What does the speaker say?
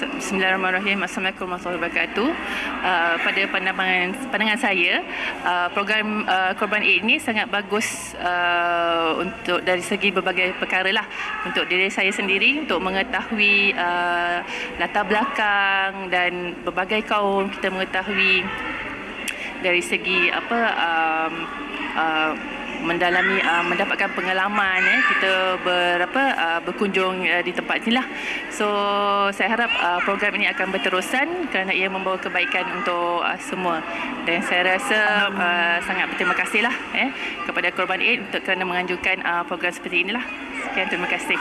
Bismillahirrahmanirrahim. Assalamualaikum warahmatullahi wabarakatuh. Uh, pada pandangan pandangan saya, uh, program uh, Korban Aid ini sangat bagus uh, untuk dari segi berbagai perkara lah. Untuk diri saya sendiri untuk mengetahui uh, latar belakang dan berbagai kaum kita mengetahui dari segi apa um, uh, mendalami uh, mendapatkan pengalaman eh kita berapa uh, berkunjung uh, di tempat inilah. So saya harap uh, program ini akan berterusan kerana ia membawa kebaikan untuk uh, semua. Dan saya rasa uh, sangat berterima kasihlah eh kepada Korban Aid untuk kerana menganjurkan uh, program seperti inilah. Sekian terima kasih.